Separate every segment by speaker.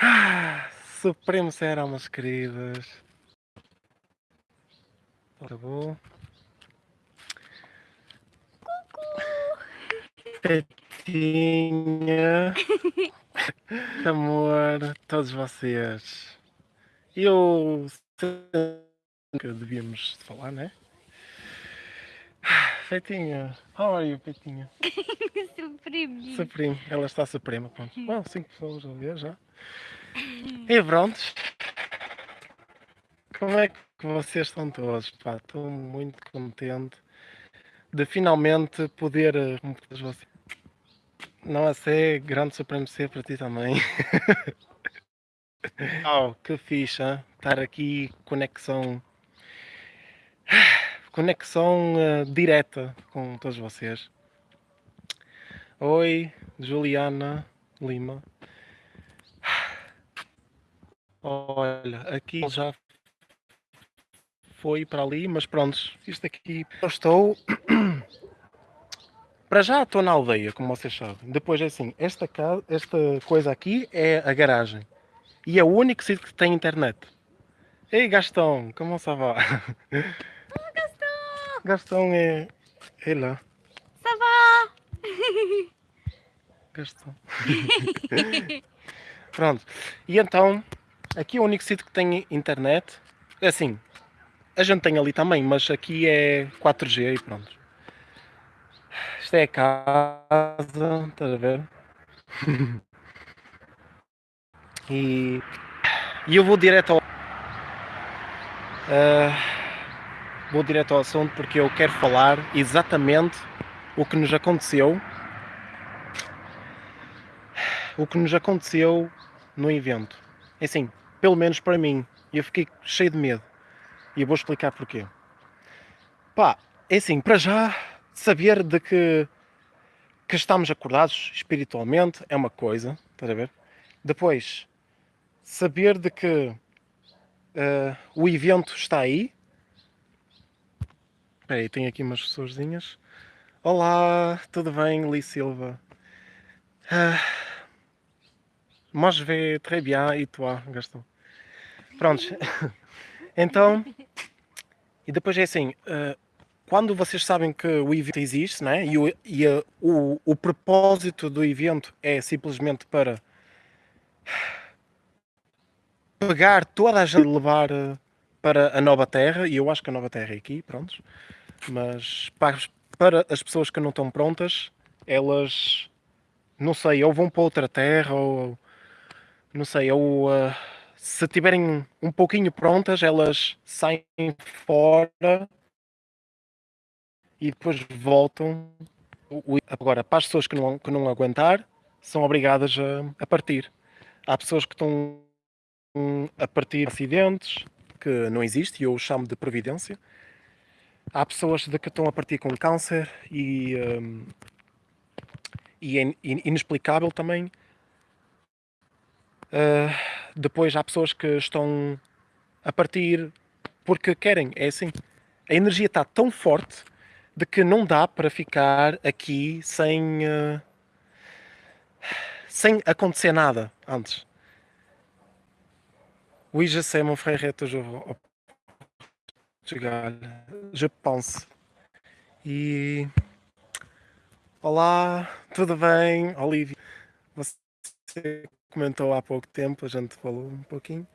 Speaker 1: Ah, Supremo será, meus queridas. Acabou. Petinha. Amor, todos vocês. Eu que devíamos falar, né? Feitinha, how are you, Feitinha?
Speaker 2: Supremo.
Speaker 1: Supremo, ela está suprema, pronto. Bom, cinco pessoas a ver já. E pronto. Como é que vocês estão todos? Pá, estou muito contente de finalmente poder. eh, como todos vocês- Não a ser grande supremo ser para ti também. oh, que hein? estar aqui, conexão. Conexão eh, direta com todos vocês. Oi, Juliana Lima. Olha, aqui já foi para ali, mas pronto, isto aqui. Eu estou. Para já estou na aldeia, como vocês sabem. Depois é assim, esta, casa, esta coisa aqui é a garagem. E é o único sítio que tem internet. Ei Gastão, como ça va? Gastão é. É lá.
Speaker 2: Ça va?
Speaker 1: Gastão. Pronto. E então, aqui é o único sítio que tem internet. É assim, a gente tem ali também, mas aqui é 4G e pronto. Isto é a casa, estás a ver? e, e eu vou direto ao. Ah, vou direto ao assunto porque eu quero falar exatamente o que nos aconteceu o que nos aconteceu no evento. É assim, pelo menos para mim, eu fiquei cheio de medo. E eu vou explicar porquê. Pá, é assim, para já, saber de que, que estamos acordados espiritualmente é uma coisa, estás a ver? Depois, saber de que eh, o evento está aí. Espera aí, tem aqui umas pessoazinhas. Olá, tudo bem, Li Silva? Ah, vais très bien. E toi, Gastão? Prontos. Então, e depois é assim, eh, quando vocês sabem que o evento existe, né? e, o, e a- o, o propósito do evento é simplesmente para pegar toda a gente levar eh, para a nova terra, e eu acho que a nova terra é aqui, prontos, mas para, as- para as pessoas que não estão prontas, elas, não sei, ou vão para outra terra, ou não sei, ou uh, se tiverem um pouquinho prontas, elas saem fora e depois voltam. Agora, para as pessoas que não, que não aguentar, são obrigadas a, a partir. Há pessoas que estão hum, a partir de acidentes, que não existe, e eu chamo de previdência. Há pessoas de que estão a partir com câncer e, hum, e é in- inexplicável também. Uh, depois há pessoas que estão a partir porque querem, é assim. A energia está tão forte de que não dá para ficar aqui sem, uh, sem acontecer nada antes. Oui, je sais, mon Portugal. Je. E. Olá, tudo bem? Olivia, você comentou há pouco tempo, a gente falou um pouquinho.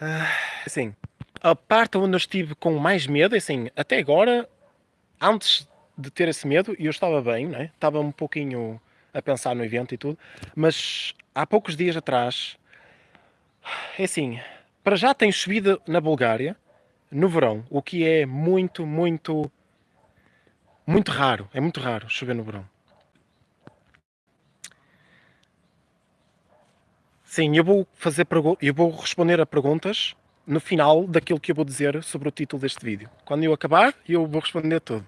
Speaker 1: Ah, assim, a parte onde eu estive com mais medo, assim, até agora, antes de ter esse medo, eu estava bem, né? estava um pouquinho a pensar no evento e tudo, mas há poucos dias atrás, é assim, para já tem chovido na Bulgária, no verão, o que é muito, muito, muito raro, é muito raro chover no verão. Sim, eu vou fazer eu vou responder a perguntas no final daquilo que eu vou dizer sobre o título deste vídeo. Quando eu acabar, eu vou responder tudo.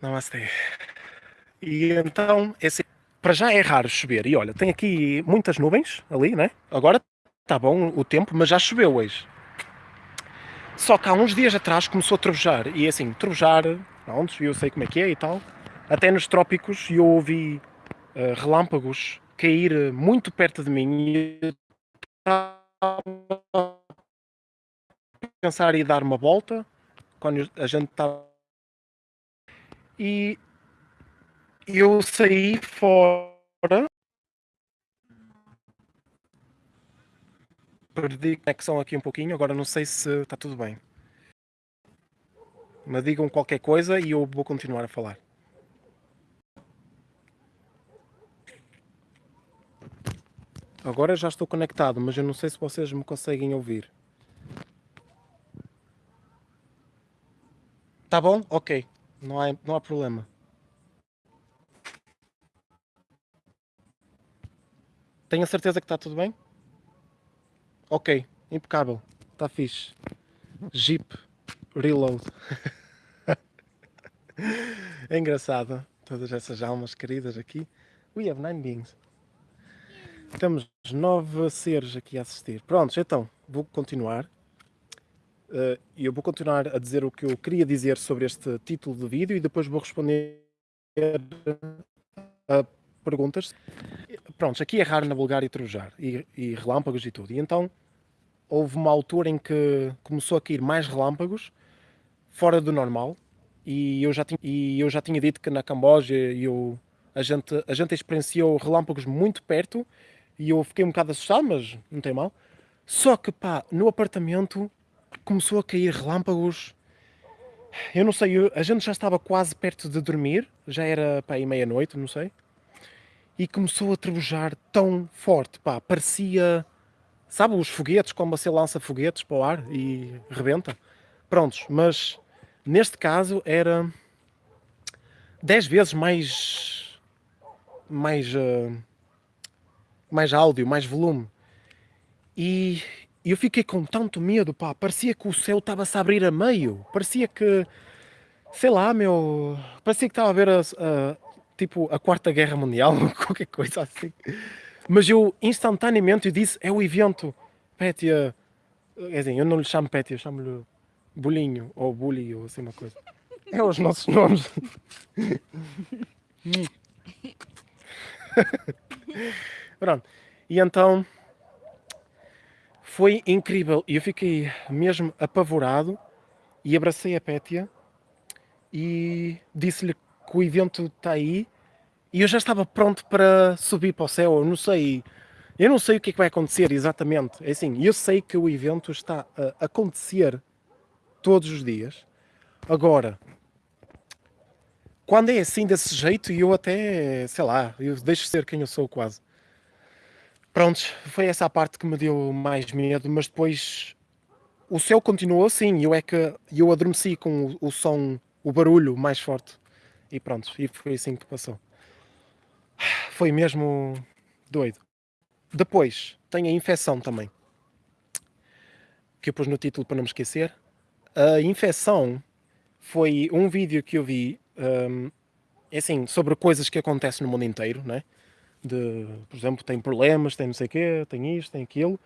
Speaker 1: Namastê. E então, esse, para já é raro chover. E olha, tem aqui muitas nuvens ali, né? Agora está bom o tempo, mas já choveu hoje. Só que há uns dias atrás começou a trovejar. E assim, trovejar, pronto, eu sei como é que é e tal. Até nos trópicos eu ouvi eh, relâmpagos cair muito perto de mim e eu estava pensar em dar uma volta quando a gente estava e eu saí fora perdi conexão aqui um pouquinho, agora não sei se está tudo bem. Mas digam qualquer coisa e eu vou continuar a falar. Agora já estou conectado, mas eu não sei se vocês me conseguem ouvir. Tá bom? Ok. Não há, não há problema. Tenho a certeza que está tudo bem? Ok, impecável. Está fixe. Jeep Reload. é engraçado. Todas essas almas queridas aqui. We have nine beings. Temos nove seres aqui a assistir. Prontos, então, vou continuar. Eh, e uh, eu vou continuar a dizer o que eu queria dizer sobre este título de vídeo e depois vou responder a perguntas. Prontos, aqui é raro navegar e trovejar, e, e relâmpagos e tudo. E então, houve uma altura em que começou a cair mais relâmpagos, fora do normal, e eu já tinha, e eu já tinha dito que na Camboja eu, a, gente, a gente experienciou relâmpagos muito perto, e eu fiquei um bocado assustado, mas não tem mal. Só que, pá, no apartamento começou a cair relâmpagos. Eu não sei, a gente já estava quase perto de dormir, já era, pá, meia-noite, não sei. E começou a trebujar tão forte, pá, parecia Sabe os foguetes, quando você lança foguetes para o ar e rebenta? Prontos, mas neste caso era 10 vezes mais mais uh, mais áudio, mais volume. E eu fiquei com tanto medo, pá, parecia que o céu estava-se a abrir a meio. Parecia que, sei lá, meu, parecia que estava a ver a, a tipo a Quarta Guerra Mundial, qualquer coisa assim. Mas eu instantaneamente disse, é o evento. Pétia, quer dizer, eu não lhe chamo Pétia, chamo-lhe Bolinho, ou Bully, ou assim uma coisa. É os nossos nomes. Pronto. E então foi incrível. E eu fiquei mesmo apavorado e abracei a Pétia e disse-lhe que o evento está aí e eu já estava pronto para subir para o céu, eu não sei, eu não sei o que é que vai acontecer exatamente, é assim, eu sei que o evento está a acontecer todos os dias, agora, quando é assim desse jeito, eu até, sei lá, eu deixo ser quem eu sou quase. Prontos, foi essa a parte que me deu mais medo, mas depois o céu continuou assim, eu é que eu adormeci com o, o som, o barulho mais forte. E pronto, e foi assim que passou. Foi mesmo doido. Depois, tem a infecção também. Que eu pus no título para não me esquecer. A infecção foi um vídeo que eu vi, um, é assim, sobre coisas que acontecem no mundo inteiro, né? De, por exemplo, tem problemas, tem não sei o quê, tem isto, tem aquilo.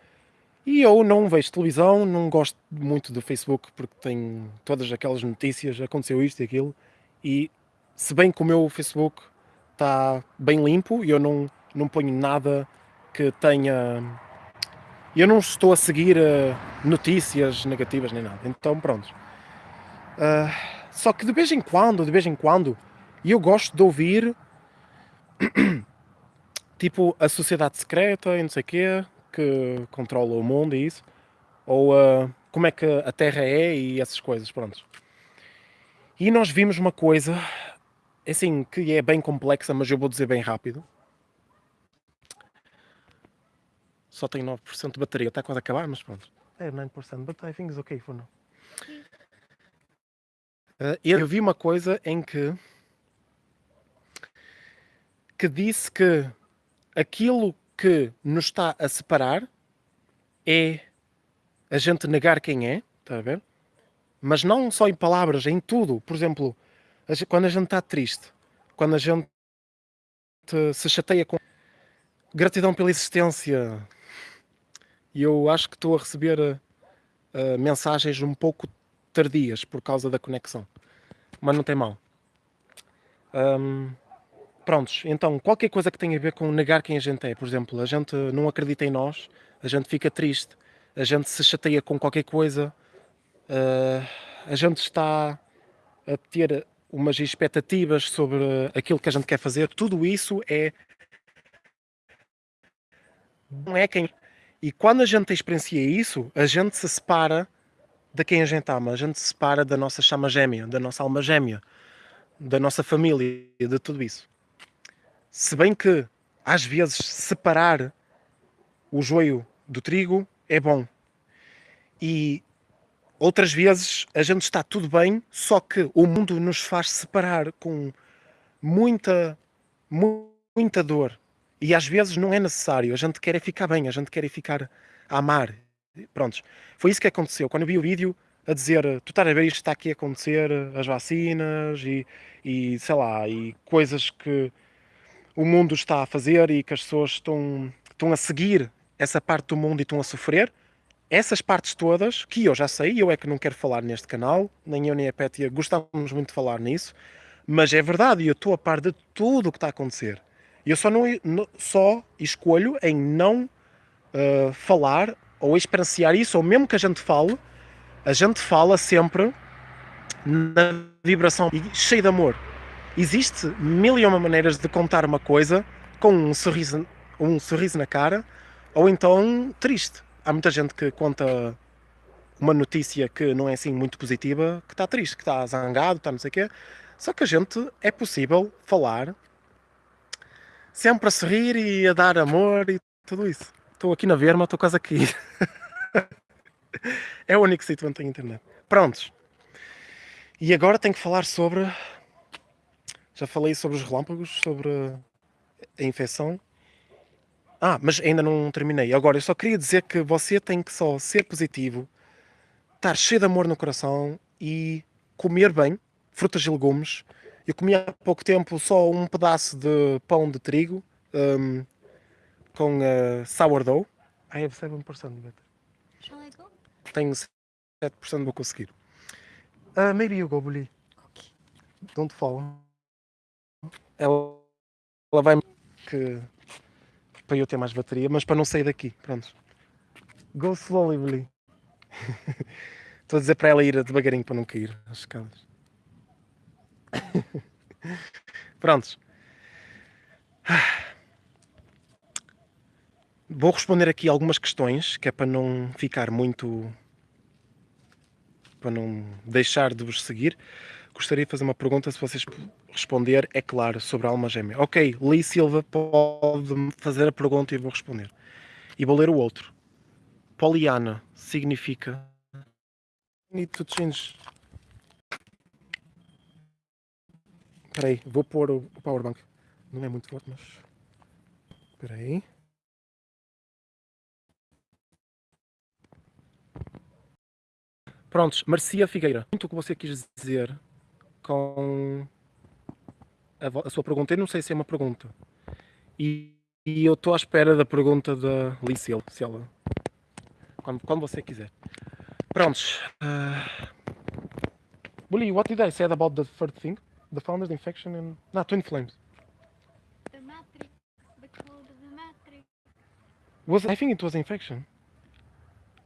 Speaker 1: E eu não vejo televisão, não gosto muito do Facebook porque tem todas aquelas notícias, aconteceu isto e aquilo. E se bem que o meu Facebook está bem limpo e eu não, não ponho nada que tenha... Eu não estou a seguir uh, notícias negativas nem nada, então pronto. Uh, só que de vez em quando, de vez em quando, eu gosto de ouvir tipo a sociedade secreta e não sei o quê, que controla o mundo e isso, ou uh, como é que a Terra é e essas coisas, pronto. E nós vimos uma coisa assim, que é bem complexa, mas eu vou dizer bem rápido. Só tem 9% de bateria, está quase a acabar, mas pronto. É 9%, but I think it's okay for now. Uh, eu vi uma coisa em que que disse que aquilo que nos está a separar é a gente negar quem é, está a ver? Mas não só em palavras, em tudo. Por exemplo, quando a gente está triste, quando a gente se chateia com gratidão pela existência, e eu acho que estou a receber uh, mensagens um pouco tardias por causa da conexão, mas não tem mal. Um, prontos, então qualquer coisa que tenha a ver com negar quem a gente é, por exemplo, a gente não acredita em nós, a gente fica triste, a gente se chateia com qualquer coisa, uh, a gente está a ter umas expectativas sobre aquilo que a gente quer fazer, tudo isso é não é quem e quando a gente experiencia isso, a gente se separa de quem a gente ama, a gente se separa da nossa chama gêmea, da nossa alma gêmea, da nossa família, de tudo isso. Se bem que às vezes separar o joio do trigo é bom. E outras vezes a gente está tudo bem, só que o mundo nos faz separar com muita, muita dor. E às vezes não é necessário. A gente quer é ficar bem, a gente quer é ficar a amar. Prontos. Foi isso que aconteceu. Quando eu vi o vídeo a dizer, tu estás a ver isto está aqui a acontecer, as vacinas e, e sei lá, e coisas que o mundo está a fazer e que as pessoas estão, estão a seguir essa parte do mundo e estão a sofrer. Essas partes todas, que eu já sei, eu é que não quero falar neste canal, nem eu nem a Pétia gostávamos muito de falar nisso, mas é verdade, e eu estou a par de tudo o que está a acontecer. E eu só, não, só escolho em não uh, falar ou experienciar isso, ou mesmo que a gente fale, a gente fala sempre na vibração cheia de amor. Existe mil e uma maneiras de contar uma coisa com um sorriso, um sorriso na cara ou então triste. Há muita gente que conta uma notícia que não é assim muito positiva, que está triste, que está zangado, está não sei o quê. Só que a gente é possível falar sempre a sorrir e a dar amor e tudo isso. Estou aqui na Verma, estou quase aqui. é o único sítio onde tenho internet. Prontos. E agora tenho que falar sobre. Já falei sobre os relâmpagos, sobre a infecção. Ah, mas ainda não terminei. Agora, eu só queria dizer que você tem que só ser positivo, estar cheio de amor no coração e comer bem, frutas e legumes, eu comi há pouco tempo só um pedaço de pão de trigo um, com uh, sourdough. I have 7% better.
Speaker 2: Shall I go?
Speaker 1: Tenho 7% vou conseguir. Uh, maybe you go, Bully.
Speaker 2: Okay.
Speaker 1: Don't fall. Ela, ela vai que para eu ter mais bateria, mas para não sair daqui. Pronto. Go slowly, Bully. Estou a dizer para ela ir devagarinho para não cair as escadas. Prontos. Vou responder aqui algumas questões, que é para não ficar muito. para não deixar de vos seguir. Gostaria de fazer uma pergunta, se vocês responder, é claro, sobre a alma gêmea. Ok, Lee Silva pode fazer a pergunta e vou responder. E vou ler o outro. Poliana significa. Espera aí, vou pôr o powerbank. Não é muito forte, mas... Espera aí. Prontos, Marcia Figueira. Muito o que você quis dizer com a, sua pergunta. Eu não sei se é uma pergunta. E, e eu estou à espera da pergunta da Licil, se ela... Quando, quando você quiser. Prontos. Uh... Bully, what did I say about the third thing? the founders, infection, and not twin flames.
Speaker 2: The matrix, the code of the matrix.
Speaker 1: Was I think it was infection.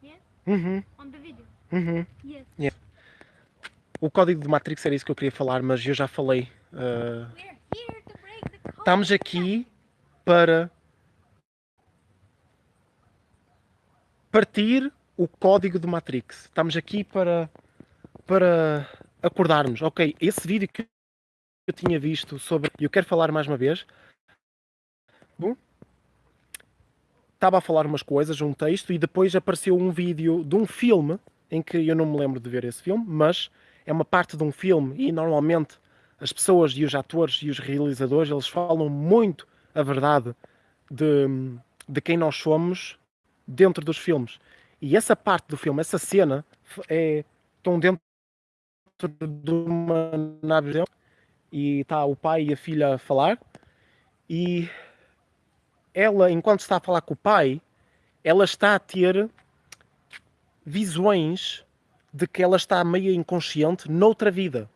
Speaker 2: Yes.
Speaker 1: Uhum.
Speaker 2: On the video.
Speaker 1: Uhum.
Speaker 2: Yes.
Speaker 1: Yeah. O código de Matrix era isso que eu queria falar, mas eu já falei. Uh, estamos aqui para partir o código de Matrix. Estamos aqui para para acordarmos. Ok, esse vídeo que eu tinha visto sobre. Eu quero falar mais uma vez. Bom, estava a falar umas coisas, um texto, e depois apareceu um vídeo de um filme em que eu não me lembro de ver esse filme, mas é uma parte de um filme e normalmente as pessoas e os atores e os realizadores eles falam muito a verdade de, de quem nós somos dentro dos filmes. E essa parte do filme, essa cena, é, estão dentro de uma nave e está o pai e a filha a falar e ela, enquanto está a falar com o pai, ela está a ter visões de que ela está meio inconsciente noutra vida.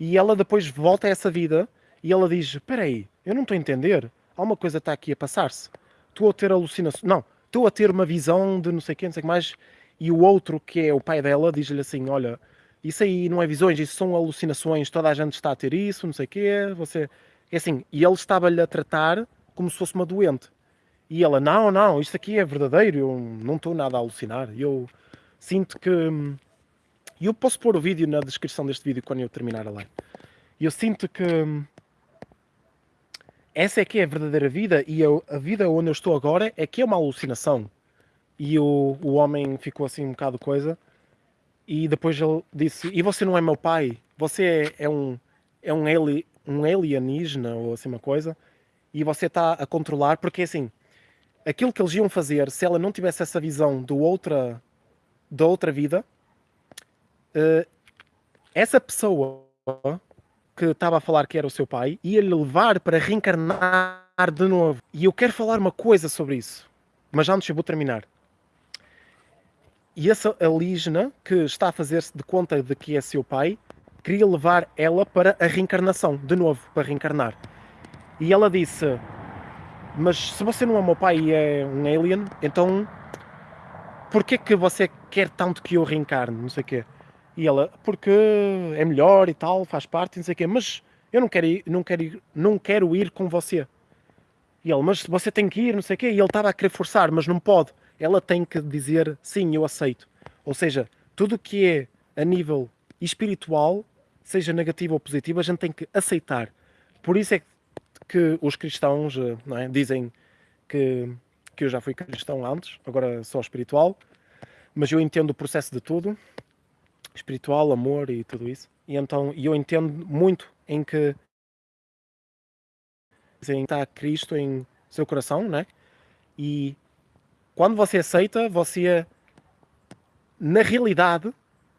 Speaker 1: E ela depois volta a essa vida E ela diz: Espera aí, eu não estou a entender. Alguma coisa está aqui a passar-se. Estou a ter alucinações. Não, estou a ter uma visão de não sei o que, não sei o que mais. E o outro, que é o pai dela, diz-lhe assim: Olha, isso aí não é visões, isso são alucinações, toda a gente está a ter isso, não sei o quê. Você. É assim, e ele estava-lhe a tratar como se fosse uma doente. E ela: Não, não, isto aqui é verdadeiro, eu não estou nada a alucinar. Eu sinto que. E eu posso pôr o vídeo na descrição deste vídeo quando eu terminar a live. Eu sinto que essa é que é a verdadeira vida e eu, a vida onde eu estou agora é que é uma alucinação. E o, o homem ficou assim um bocado coisa. E depois ele disse: E você não é meu pai? Você é, é um, é um, ali, um alienígena ou assim uma coisa. E você está a controlar, porque assim, aquilo que eles iam fazer, se ela não tivesse essa visão do outra, da outra vida, uh, essa pessoa que estava a falar que era o seu pai, ia-lhe levar para reencarnar de novo. E eu quero falar uma coisa sobre isso, mas já antes eu vou terminar. E essa alígena, que está a fazer-se de conta de que é seu pai, queria levar ela para a reencarnação, de novo, para reencarnar. E ela disse: Mas se você não é meu pai e é um alien, então porquê que você quer tanto que eu reencarne? Não sei o quê. E ela, porque é melhor e tal, faz parte, não sei o quê, mas eu não quero ir, não quero ir, não quero ir com você. E ele, mas você tem que ir, não sei o quê. E ele estava a querer forçar, mas não pode. Ela tem que dizer, sim, eu aceito. Ou seja, tudo que é a nível espiritual, seja negativo ou positivo, a gente tem que aceitar. Por isso é que os cristãos é, dizem que, que eu já fui cristão antes, agora sou espiritual, mas eu entendo o processo de tudo espiritual, amor e tudo isso. E então eu entendo muito em que está Cristo em seu coração, né? E quando você aceita, você na realidade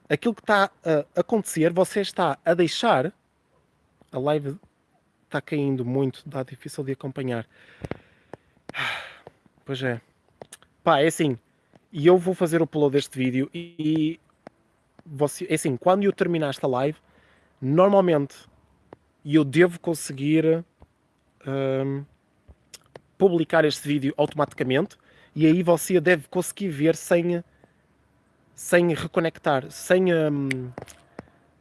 Speaker 1: aquilo que está a acontecer, você está a deixar a live está caindo muito, está difícil de acompanhar. Pois é. Pá, é assim. E eu vou fazer o upload deste vídeo e você, é assim, quando eu terminar esta live, normalmente eu devo conseguir um, publicar este vídeo automaticamente e aí você deve conseguir ver sem, sem reconectar, sem um,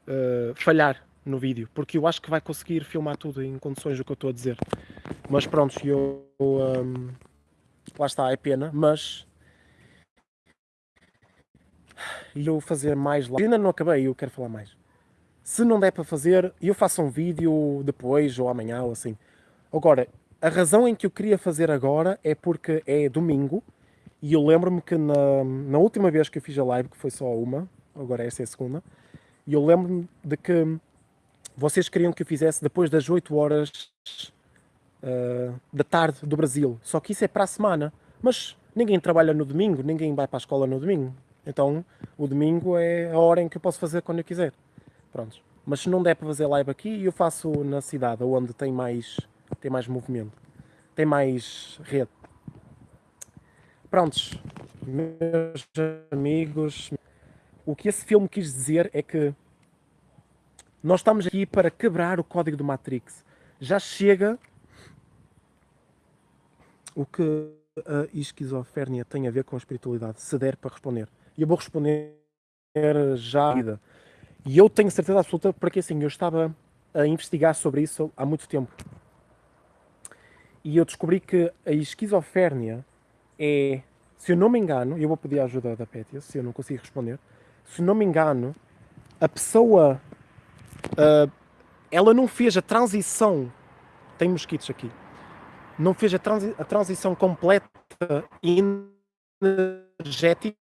Speaker 1: uh, falhar no vídeo, porque eu acho que vai conseguir filmar tudo em condições do que eu estou a dizer. Mas pronto, eu, um, lá está, é pena, mas e eu fazer mais lá. Ainda não acabei, eu quero falar mais. Se não der para fazer, eu faço um vídeo depois ou amanhã ou assim. Agora, a razão em que eu queria fazer agora é porque é domingo e eu lembro-me que na, na última vez que eu fiz a live, que foi só uma, agora essa é a segunda, e eu lembro-me de que vocês queriam que eu fizesse depois das 8 horas uh, da tarde do Brasil. Só que isso é para a semana. Mas ninguém trabalha no domingo, ninguém vai para a escola no domingo. Então, o domingo é a hora em que eu posso fazer quando eu quiser. Pronto. Mas se não der para fazer live aqui, eu faço na cidade, onde tem mais, tem mais movimento. Tem mais rede. Prontos. Meus amigos, o que esse filme quis dizer é que nós estamos aqui para quebrar o código do Matrix. Já chega o que a esquizofrénia tem a ver com a espiritualidade, se der para responder. E eu vou responder já. E eu tenho certeza absoluta, porque assim, eu estava a investigar sobre isso há muito tempo. E eu descobri que a esquizofrénia é, se eu não me engano, eu vou pedir a ajuda da Pétia, se eu não consigo responder, se não me engano, a pessoa, uh, ela não fez a transição, tem mosquitos aqui, não fez a, transi a transição completa energética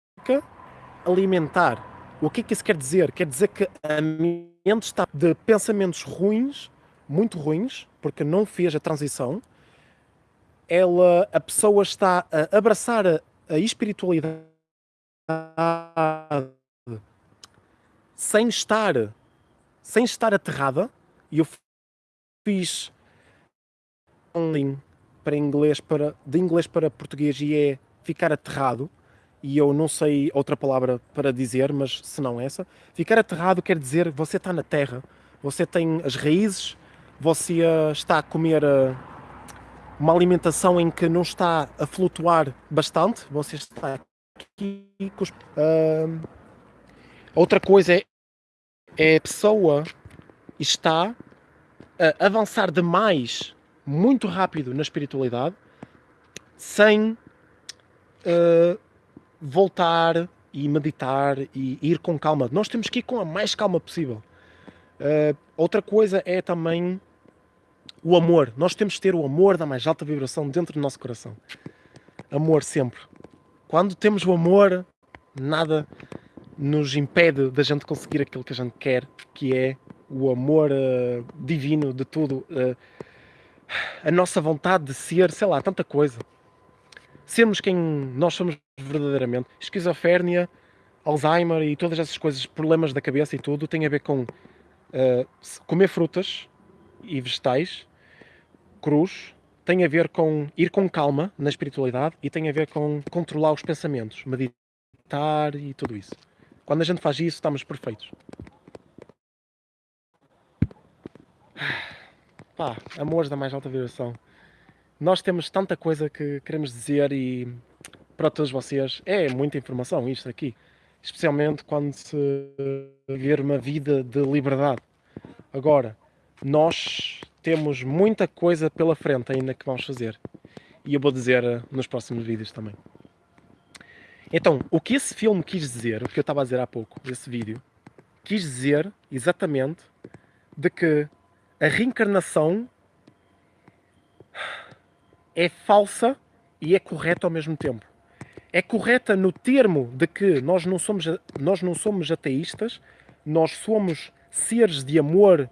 Speaker 1: alimentar. O que é que isso quer dizer? Quer dizer que a mente está de pensamentos ruins, muito ruins, porque não fez a transição. Ela, a pessoa está a abraçar a, a espiritualidade sem estar, sem estar aterrada. E eu fiz um para inglês para de inglês para português e é ficar aterrado e eu não sei outra palavra para dizer, mas se não essa. Ficar aterrado quer dizer você está na terra, você tem as raízes, você uh, está a comer uh, uma alimentação em que não está a flutuar bastante, você está aqui com os, uh, Outra coisa é, é a pessoa está a avançar demais, muito rápido na espiritualidade, sem uh, voltar e meditar e ir com calma. Nós temos que ir com a mais calma possível. Uh, outra coisa é também o amor. Nós temos que ter o amor da mais alta vibração dentro do nosso coração. Amor sempre. Quando temos o amor, nada nos impede da gente conseguir aquilo que a gente quer, que é o amor uh, divino de tudo, uh, a nossa vontade de ser, sei lá, tanta coisa sermos quem nós somos verdadeiramente. Esquizofrénia, Alzheimer e todas essas coisas, problemas da cabeça e tudo, tem a ver com uh, comer frutas e vegetais, cruz, tem a ver com ir com calma na espiritualidade e tem a ver com controlar os pensamentos, meditar e tudo isso. Quando a gente faz isso, estamos perfeitos. Pá, amores da mais alta vibração nós temos tanta coisa que queremos dizer e para todos vocês é muita informação isto aqui, especialmente quando se viver uma vida de liberdade. Agora, nós temos muita coisa pela frente ainda que vamos fazer e eu vou dizer eh, nos próximos vídeos também. Então, o que esse filme quis dizer, o que eu estava a dizer há pouco, esse vídeo, quis dizer exatamente de que a reencarnação é falsa e é correta ao mesmo tempo. É correta no termo de que nós não somos, nós não somos ateístas, nós somos seres de amor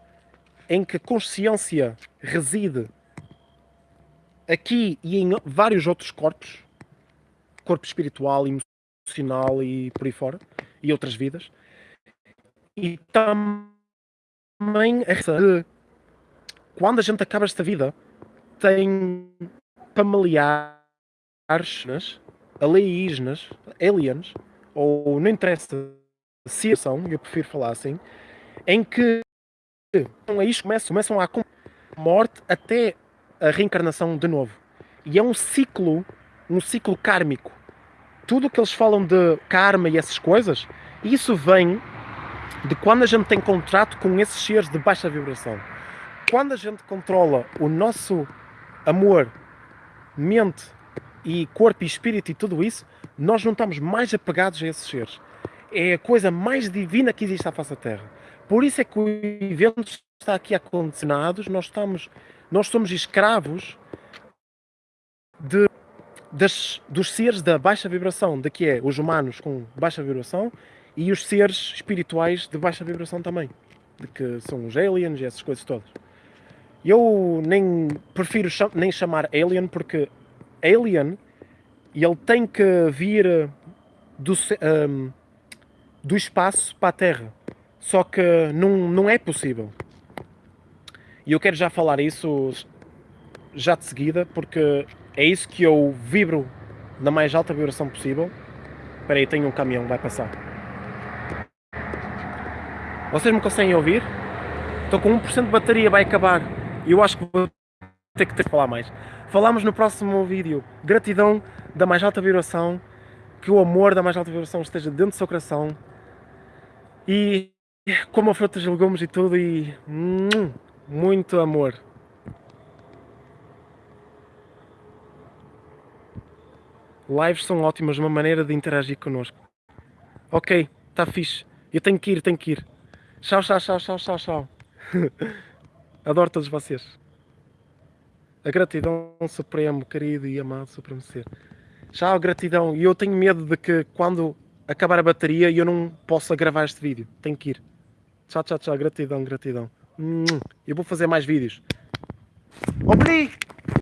Speaker 1: em que a consciência reside aqui e em vários outros corpos, corpo espiritual, emocional e por aí fora, e outras vidas. E também que quando a gente acaba esta vida, tem familiares, alienígenas, aliens, ou não interessa se são, eu prefiro falar assim, em que aí começam, começam a morte até a reencarnação de novo. E é um ciclo, um ciclo kármico. Tudo o que eles falam de karma e essas coisas, isso vem de quando a gente tem contrato com esses seres de baixa vibração. Quando a gente controla o nosso amor mente e corpo e espírito e tudo isso, nós não estamos mais apegados a esses seres. É a coisa mais divina que existe à face da Terra. Por isso é que o evento está aqui acondicionados, nós, estamos, nós somos escravos de, das, dos seres da baixa vibração, de que é os humanos com baixa vibração e os seres espirituais de baixa vibração também, de que são os aliens e essas coisas todas. Eu nem prefiro cham nem chamar Alien porque Alien ele tem que vir do, um, do espaço para a Terra. Só que não, não é possível. E eu quero já falar isso já de seguida, porque é isso que eu vibro na mais alta vibração possível. Espera aí, tem um caminhão, vai passar. Vocês me conseguem ouvir? Estou com 1% de bateria, vai acabar. Eu acho que vou ter que ter que falar mais. Falamos no próximo vídeo. Gratidão da mais alta vibração. Que o amor da mais alta vibração esteja dentro do seu coração. E como frutas legumes e tudo. E hum, muito amor. Lives são ótimas, uma maneira de interagir connosco. Ok, está fixe. Eu tenho que ir, tenho que ir. Tchau, tchau, tchau, tchau, tchau, tchau. Adoro todos vocês. A gratidão supremo, querido e amado supremo ser. Tchau, gratidão. E eu tenho medo de que quando acabar a bateria eu não possa gravar este vídeo. Tenho que ir. Tchau, tchau, tchau. Gratidão, gratidão. Eu vou fazer mais vídeos. Obrigado!